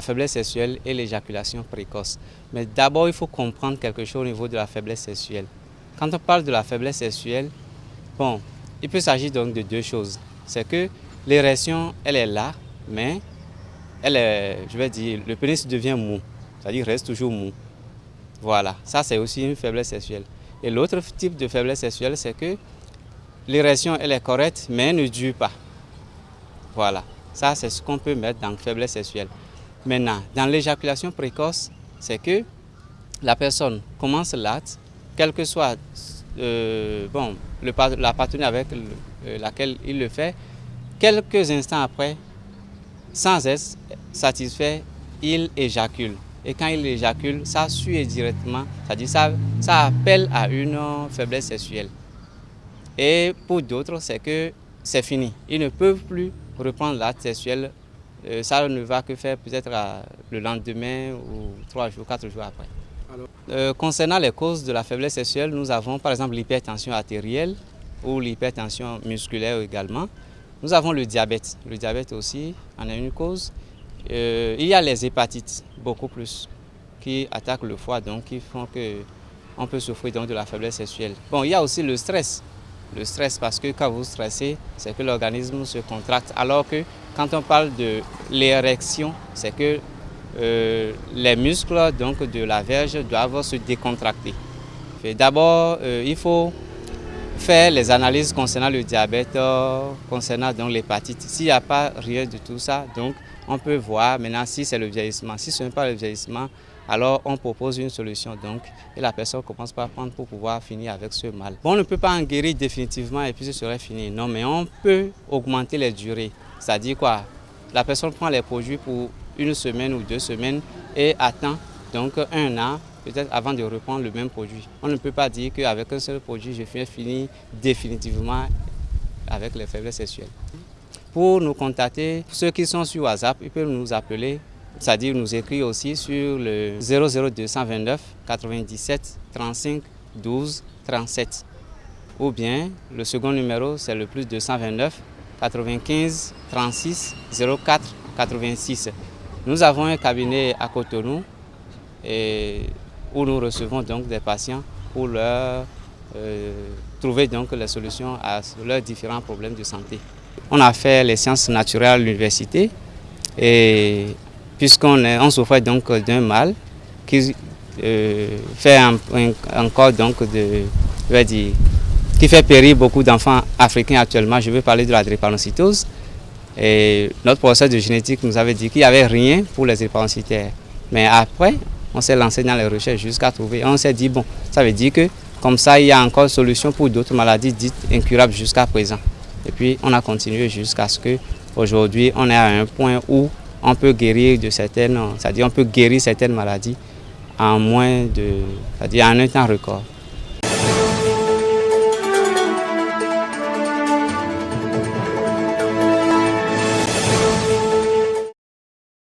faiblesse sexuelle et l'éjaculation précoce. Mais d'abord, il faut comprendre quelque chose au niveau de la faiblesse sexuelle. Quand on parle de la faiblesse sexuelle, bon, il peut s'agir donc de deux choses. C'est que l'érection, elle est là, mais elle est, je vais dire, le pénis devient mou, c'est-à-dire reste toujours mou. Voilà, ça c'est aussi une faiblesse sexuelle. Et l'autre type de faiblesse sexuelle, c'est que l'érection, elle est correcte, mais elle ne dure pas. Voilà, ça c'est ce qu'on peut mettre dans faiblesse sexuelle. Maintenant, dans l'éjaculation précoce, c'est que la personne commence l'acte, quel que soit euh, bon, le, la partenaire avec euh, laquelle il le fait, quelques instants après, sans être satisfait, il éjacule. Et quand il éjacule, ça suit directement, c'est-à-dire ça, ça appelle à une faiblesse sexuelle. Et pour d'autres, c'est que c'est fini. Ils ne peuvent plus reprendre l'acte sexuel. Euh, ça ne va que faire peut-être le lendemain ou trois jours, quatre jours après. Euh, concernant les causes de la faiblesse sexuelle, nous avons par exemple l'hypertension artérielle ou l'hypertension musculaire également. Nous avons le diabète. Le diabète aussi en est une cause. Euh, il y a les hépatites, beaucoup plus, qui attaquent le foie, donc qui font qu'on peut souffrir donc de la faiblesse sexuelle. Bon, il y a aussi le stress. Le stress, parce que quand vous stressez, c'est que l'organisme se contracte. Alors que quand on parle de l'érection, c'est que euh, les muscles donc, de la verge doivent se décontracter. D'abord, euh, il faut faire les analyses concernant le diabète, concernant l'hépatite. S'il n'y a pas rien de tout ça, donc on peut voir maintenant si c'est le vieillissement. Si ce n'est pas le vieillissement, alors on propose une solution donc et la personne commence par prendre pour pouvoir finir avec ce mal. On ne peut pas en guérir définitivement et puis ce serait fini. Non, mais on peut augmenter les durées. C'est-à-dire quoi? La personne prend les produits pour une semaine ou deux semaines et attend donc un an peut-être avant de reprendre le même produit. On ne peut pas dire qu'avec un seul produit, je finis finir définitivement avec les faiblesses sexuelles pour nous contacter. Ceux qui sont sur WhatsApp, ils peuvent nous appeler, c'est-à-dire nous écrire aussi sur le 00229 97 35 12 37. Ou bien le second numéro, c'est le plus 229 95 36 04 86. Nous avons un cabinet à Cotonou où nous recevons donc des patients pour leur euh, trouver donc les solutions à leurs différents problèmes de santé. On a fait les sciences naturelles à l'université et puisqu'on on souffrait donc d'un mal qui euh, fait encore donc de, je dire, qui fait périr beaucoup d'enfants africains actuellement. Je veux parler de la drépanocytose. Et notre professeur de génétique nous avait dit qu'il n'y avait rien pour les drépanocytaires. Mais après, on s'est lancé dans les recherches jusqu'à trouver. On s'est dit, bon, ça veut dire que comme ça, il y a encore solution pour d'autres maladies dites incurables jusqu'à présent. Et puis on a continué jusqu'à ce qu'aujourd'hui on est à un point où on peut guérir de certaines, c'est-à-dire on peut guérir certaines maladies en moins de, c'est-à-dire en un temps record.